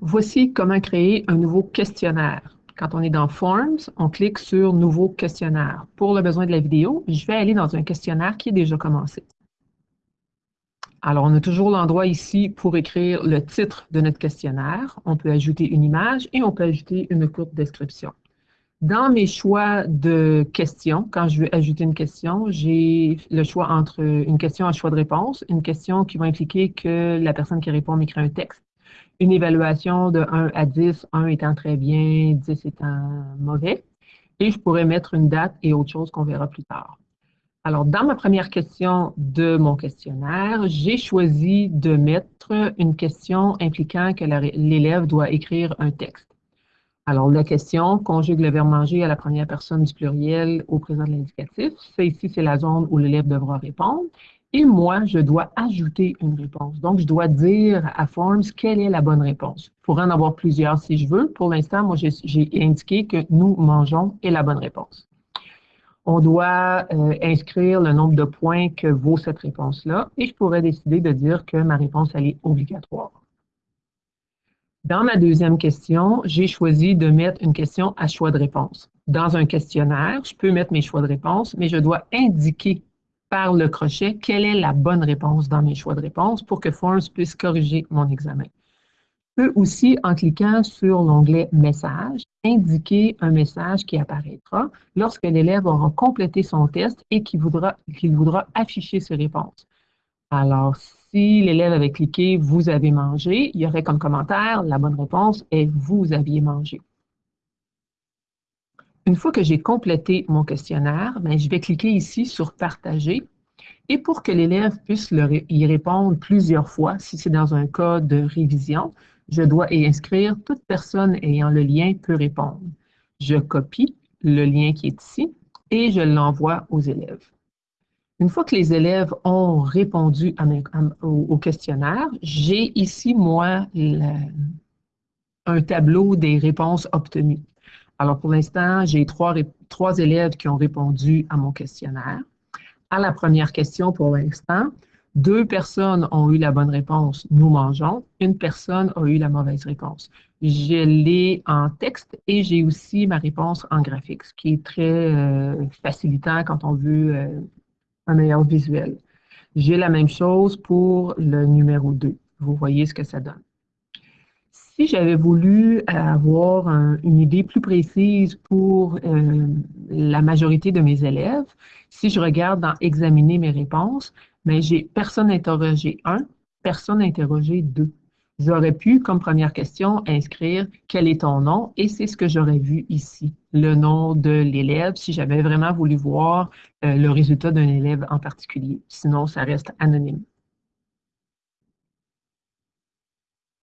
Voici comment créer un nouveau questionnaire. Quand on est dans Forms, on clique sur Nouveau questionnaire. Pour le besoin de la vidéo, je vais aller dans un questionnaire qui est déjà commencé. Alors, on a toujours l'endroit ici pour écrire le titre de notre questionnaire. On peut ajouter une image et on peut ajouter une courte description. Dans mes choix de questions, quand je veux ajouter une question, j'ai le choix entre une question à choix de réponse, une question qui va impliquer que la personne qui répond m'écrit un texte, une évaluation de 1 à 10, 1 étant très bien, 10 étant mauvais, et je pourrais mettre une date et autre chose qu'on verra plus tard. Alors, dans ma première question de mon questionnaire, j'ai choisi de mettre une question impliquant que l'élève doit écrire un texte. Alors, la question conjugue le verbe manger à la première personne du pluriel au présent de l'indicatif. Ça ici, c'est la zone où l'élève devra répondre. Et moi, je dois ajouter une réponse. Donc, je dois dire à Forms quelle est la bonne réponse. Je pourrais en avoir plusieurs si je veux. Pour l'instant, moi, j'ai indiqué que nous mangeons est la bonne réponse. On doit euh, inscrire le nombre de points que vaut cette réponse-là et je pourrais décider de dire que ma réponse, elle est obligatoire. Dans ma deuxième question, j'ai choisi de mettre une question à choix de réponse. Dans un questionnaire, je peux mettre mes choix de réponse, mais je dois indiquer par le crochet quelle est la bonne réponse dans mes choix de réponse pour que Forms puisse corriger mon examen. Je peux aussi, en cliquant sur l'onglet Message, indiquer un message qui apparaîtra lorsque l'élève aura complété son test et qu'il voudra, voudra afficher ses réponses. Alors, si l'élève avait cliqué « Vous avez mangé », il y aurait comme commentaire « La bonne réponse est « Vous aviez mangé ». Une fois que j'ai complété mon questionnaire, ben, je vais cliquer ici sur « Partager » et pour que l'élève puisse y répondre plusieurs fois, si c'est dans un cas de révision, je dois y inscrire « Toute personne ayant le lien peut répondre ». Je copie le lien qui est ici et je l'envoie aux élèves. Une fois que les élèves ont répondu au, questionnaire, j'ai ici, moi, un tableau des réponses obtenues. Alors, pour l'instant, j'ai trois, trois élèves qui ont répondu à mon questionnaire. À la première question, pour l'instant, deux personnes ont eu la bonne réponse, nous mangeons. Une personne a eu la mauvaise réponse. Je l'ai en texte et j'ai aussi ma réponse en graphique, ce qui est très euh, facilitant quand on veut euh, un meilleur visuel. J'ai la même chose pour le numéro 2. Vous voyez ce que ça donne. Si j'avais voulu avoir une idée plus précise pour euh, la majorité de mes élèves, si je regarde dans « Examiner mes réponses », mais j'ai personne interrogé 1, personne interrogé 2. J'aurais pu, comme première question, inscrire quel est ton nom et c'est ce que j'aurais vu ici, le nom de l'élève, si j'avais vraiment voulu voir euh, le résultat d'un élève en particulier. Sinon, ça reste anonyme.